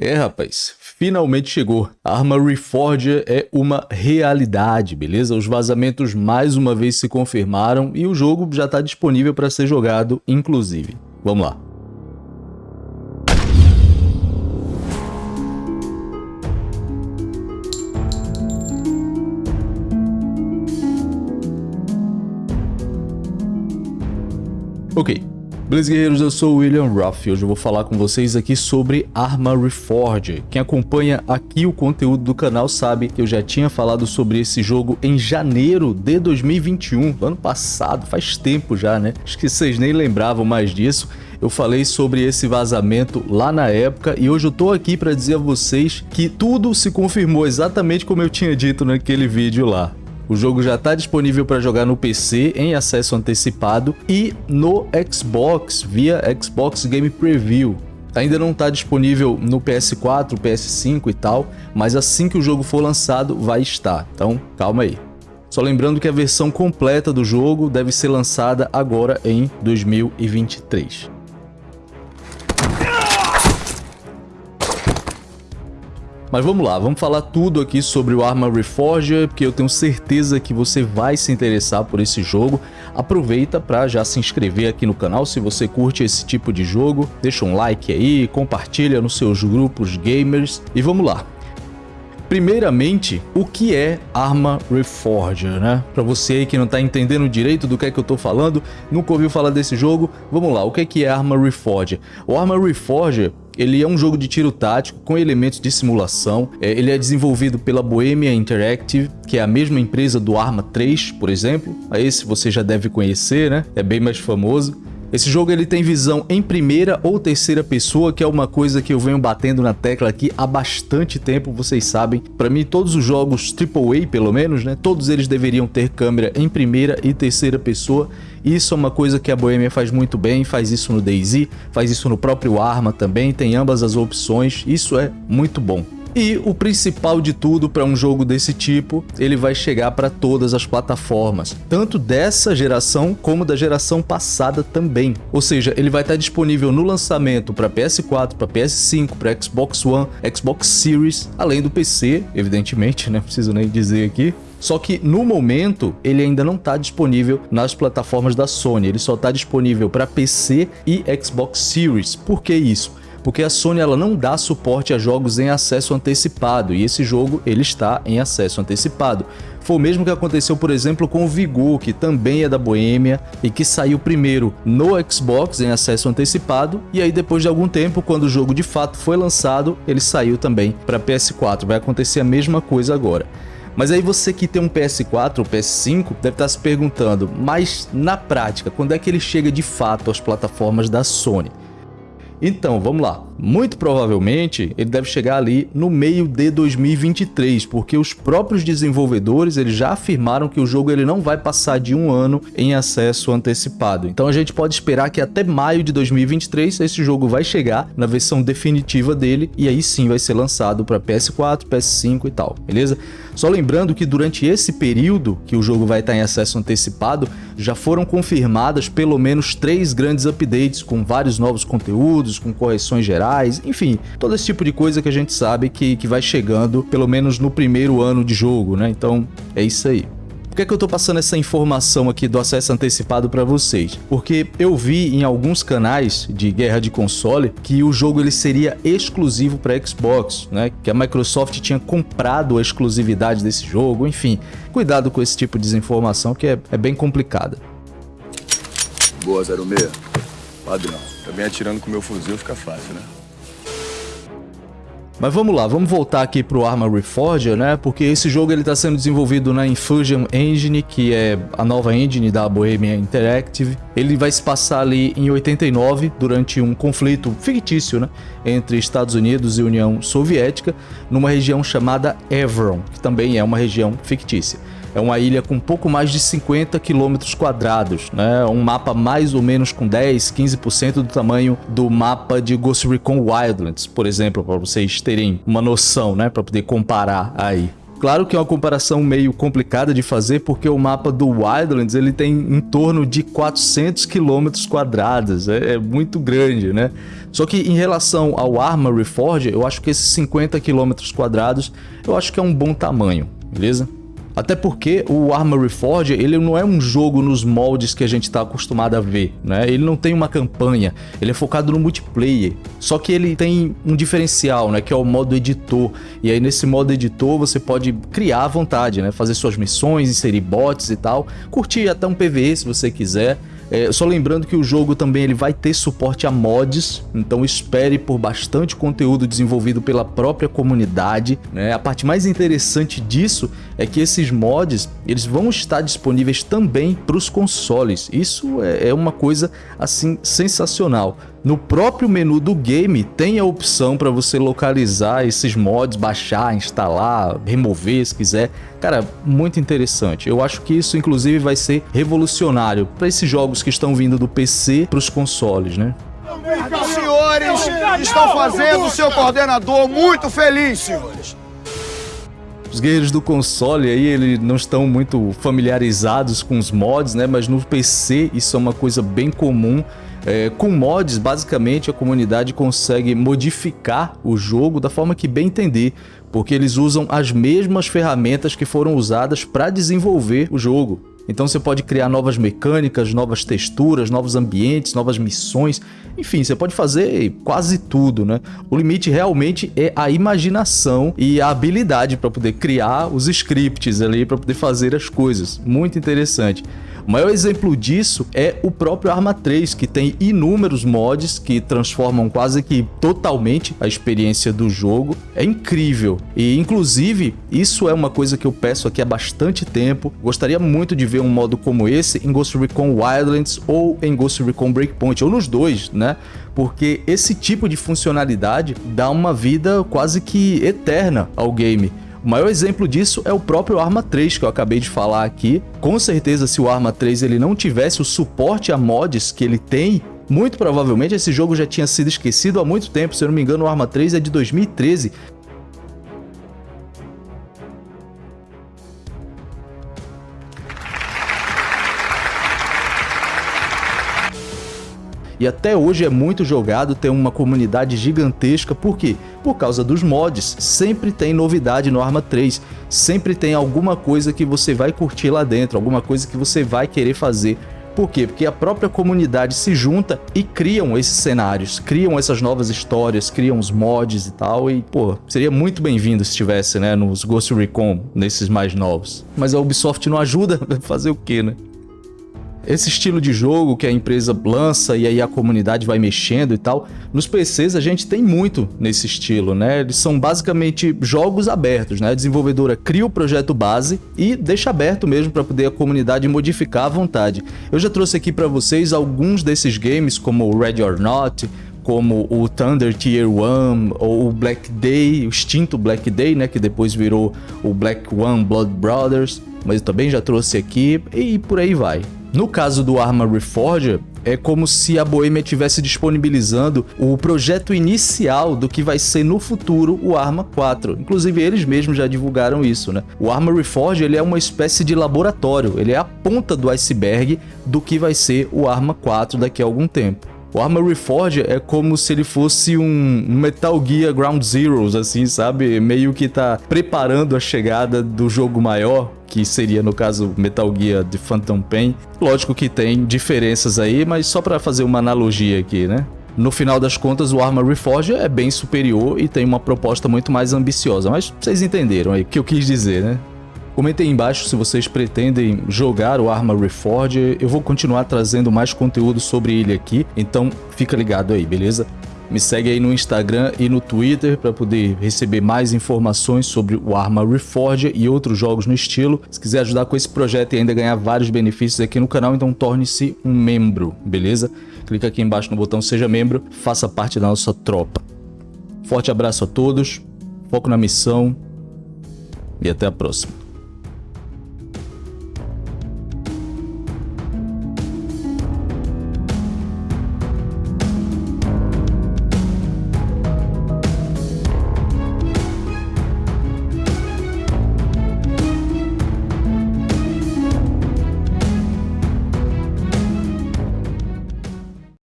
É, rapaz, finalmente chegou. A arma Reforger é uma realidade, beleza? Os vazamentos mais uma vez se confirmaram e o jogo já está disponível para ser jogado, inclusive. Vamos lá. Ok, Beleza, guerreiros? Eu sou o William Ruff e hoje eu vou falar com vocês aqui sobre Arma Reforged. Quem acompanha aqui o conteúdo do canal sabe que eu já tinha falado sobre esse jogo em janeiro de 2021, ano passado, faz tempo já, né? Acho que vocês nem lembravam mais disso. Eu falei sobre esse vazamento lá na época e hoje eu tô aqui para dizer a vocês que tudo se confirmou exatamente como eu tinha dito naquele vídeo lá. O jogo já está disponível para jogar no PC em acesso antecipado e no Xbox via Xbox Game Preview. Ainda não está disponível no PS4, PS5 e tal, mas assim que o jogo for lançado vai estar, então calma aí. Só lembrando que a versão completa do jogo deve ser lançada agora em 2023. Mas vamos lá, vamos falar tudo aqui sobre o Arma Reforger, porque eu tenho certeza que você vai se interessar por esse jogo. Aproveita para já se inscrever aqui no canal se você curte esse tipo de jogo. Deixa um like aí, compartilha nos seus grupos gamers e vamos lá. Primeiramente, o que é Arma Reforger, né? Para você aí que não está entendendo direito do que é que eu estou falando, nunca ouviu falar desse jogo, vamos lá, o que é que é Arma Reforger? O Arma Reforger ele é um jogo de tiro tático com elementos de simulação. É, ele é desenvolvido pela Bohemia Interactive, que é a mesma empresa do Arma 3, por exemplo. Esse você já deve conhecer, né? É bem mais famoso. Esse jogo ele tem visão em primeira ou terceira pessoa, que é uma coisa que eu venho batendo na tecla aqui há bastante tempo, vocês sabem. Para mim, todos os jogos AAA, pelo menos, né, todos eles deveriam ter câmera em primeira e terceira pessoa. Isso é uma coisa que a Bohemia faz muito bem, faz isso no DayZ, faz isso no próprio Arma também, tem ambas as opções, isso é muito bom. E o principal de tudo para um jogo desse tipo, ele vai chegar para todas as plataformas, tanto dessa geração como da geração passada também. Ou seja, ele vai estar disponível no lançamento para PS4, para PS5, para Xbox One, Xbox Series, além do PC, evidentemente, né? Preciso nem dizer aqui. Só que no momento ele ainda não está disponível nas plataformas da Sony, ele só está disponível para PC e Xbox Series. Por que isso? Porque a Sony ela não dá suporte a jogos em acesso antecipado e esse jogo ele está em acesso antecipado. Foi o mesmo que aconteceu, por exemplo, com o Vigor, que também é da Boêmia e que saiu primeiro no Xbox em acesso antecipado e aí depois de algum tempo, quando o jogo de fato foi lançado, ele saiu também para PS4. Vai acontecer a mesma coisa agora. Mas aí você que tem um PS4 ou PS5 deve estar se perguntando, mas na prática, quando é que ele chega de fato às plataformas da Sony? Então, vamos lá. Muito provavelmente ele deve chegar ali no meio de 2023, porque os próprios desenvolvedores eles já afirmaram que o jogo ele não vai passar de um ano em acesso antecipado. Então a gente pode esperar que até maio de 2023 esse jogo vai chegar na versão definitiva dele e aí sim vai ser lançado para PS4, PS5 e tal, beleza? Só lembrando que durante esse período que o jogo vai estar em acesso antecipado, já foram confirmadas pelo menos três grandes updates com vários novos conteúdos, com correções gerais enfim, todo esse tipo de coisa que a gente sabe que, que vai chegando, pelo menos no primeiro ano de jogo, né? Então, é isso aí. Por que, é que eu estou passando essa informação aqui do acesso antecipado para vocês? Porque eu vi em alguns canais de guerra de console que o jogo ele seria exclusivo para Xbox, né? Que a Microsoft tinha comprado a exclusividade desse jogo, enfim. Cuidado com esse tipo de desinformação que é, é bem complicada. Boa, 06. Padrão. Também atirando com meu fuzil fica fácil, né? Mas vamos lá, vamos voltar aqui para o Arma Reforger, né? Porque esse jogo ele está sendo desenvolvido na Infusion Engine, que é a nova engine da Bohemia Interactive. Ele vai se passar ali em 89, durante um conflito fictício, né? Entre Estados Unidos e União Soviética, numa região chamada Evron, que também é uma região fictícia. É uma ilha com pouco mais de 50 quilômetros quadrados, né? Um mapa mais ou menos com 10, 15% do tamanho do mapa de Ghost Recon Wildlands, por exemplo, para vocês terem uma noção, né? Para poder comparar aí. Claro que é uma comparação meio complicada de fazer, porque o mapa do Wildlands ele tem em torno de 400 quilômetros quadrados, é, é, muito grande, né? Só que em relação ao Arma Reforged, eu acho que esses 50 quilômetros quadrados, eu acho que é um bom tamanho, beleza? Até porque o Armory Forge, ele não é um jogo nos moldes que a gente está acostumado a ver, né? Ele não tem uma campanha, ele é focado no multiplayer. Só que ele tem um diferencial, né? Que é o modo editor. E aí nesse modo editor você pode criar à vontade, né? Fazer suas missões, inserir bots e tal. Curtir até um PvE se você quiser. É, só lembrando que o jogo também ele vai ter suporte a mods, então espere por bastante conteúdo desenvolvido pela própria comunidade. Né? A parte mais interessante disso é que esses mods eles vão estar disponíveis também para os consoles. Isso é, é uma coisa assim sensacional. No próprio menu do game tem a opção para você localizar esses mods, baixar, instalar, remover se quiser. Cara, muito interessante. Eu acho que isso inclusive vai ser revolucionário para esses jogos que estão vindo do PC para os consoles, né? Os senhores estão fazendo o seu coordenador muito feliz, senhores. Os guerreiros do console aí, eles não estão muito familiarizados com os mods, né? Mas no PC isso é uma coisa bem comum. É, com mods, basicamente, a comunidade consegue modificar o jogo da forma que bem entender, porque eles usam as mesmas ferramentas que foram usadas para desenvolver o jogo. Então você pode criar novas mecânicas, novas texturas, novos ambientes, novas missões, enfim, você pode fazer quase tudo, né? O limite realmente é a imaginação e a habilidade para poder criar os scripts ali, para poder fazer as coisas. Muito interessante. O maior exemplo disso é o próprio Arma 3, que tem inúmeros mods que transformam quase que totalmente a experiência do jogo. É incrível. E, inclusive, isso é uma coisa que eu peço aqui há bastante tempo. Gostaria muito de ver um modo como esse em Ghost Recon Wildlands ou em Ghost Recon Breakpoint, ou nos dois, né? Porque esse tipo de funcionalidade dá uma vida quase que eterna ao game. O maior exemplo disso é o próprio Arma 3 que eu acabei de falar aqui. Com certeza, se o Arma 3 ele não tivesse o suporte a mods que ele tem, muito provavelmente esse jogo já tinha sido esquecido há muito tempo. Se eu não me engano, o Arma 3 é de 2013. E até hoje é muito jogado, tem uma comunidade gigantesca, por quê? Por causa dos mods, sempre tem novidade no Arma 3, sempre tem alguma coisa que você vai curtir lá dentro, alguma coisa que você vai querer fazer. Por quê? Porque a própria comunidade se junta e criam esses cenários, criam essas novas histórias, criam os mods e tal, e pô, seria muito bem-vindo se tivesse, né, nos Ghost Recon, nesses mais novos. Mas a Ubisoft não ajuda, fazer o quê, né? Esse estilo de jogo que a empresa lança e aí a comunidade vai mexendo e tal, nos PCs a gente tem muito nesse estilo, né? Eles são basicamente jogos abertos, né? A desenvolvedora cria o projeto base e deixa aberto mesmo para poder a comunidade modificar à vontade. Eu já trouxe aqui para vocês alguns desses games como o Ready or Not, como o Thunder Tier 1 ou o Black Day, o extinto Black Day, né, que depois virou o Black One Blood Brothers, mas eu também já trouxe aqui e por aí vai. No caso do Arma Reforger, é como se a Bohemia estivesse disponibilizando o projeto inicial do que vai ser no futuro o Arma 4. Inclusive eles mesmos já divulgaram isso, né? O Arma Reforge ele é uma espécie de laboratório, ele é a ponta do iceberg do que vai ser o Arma 4 daqui a algum tempo. O Arma Reforge é como se ele fosse um Metal Gear Ground Zeroes, assim, sabe? Meio que tá preparando a chegada do jogo maior, que seria, no caso, Metal Gear de Phantom Pain. Lógico que tem diferenças aí, mas só para fazer uma analogia aqui, né? No final das contas, o Arma Reforge é bem superior e tem uma proposta muito mais ambiciosa, mas vocês entenderam aí o que eu quis dizer, né? Comentem aí embaixo se vocês pretendem jogar o Arma Reforge, eu vou continuar trazendo mais conteúdo sobre ele aqui, então fica ligado aí, beleza? Me segue aí no Instagram e no Twitter para poder receber mais informações sobre o Arma Reforge e outros jogos no estilo. Se quiser ajudar com esse projeto e ainda ganhar vários benefícios aqui no canal, então torne-se um membro, beleza? Clica aqui embaixo no botão Seja Membro, faça parte da nossa tropa. Forte abraço a todos, foco na missão e até a próxima.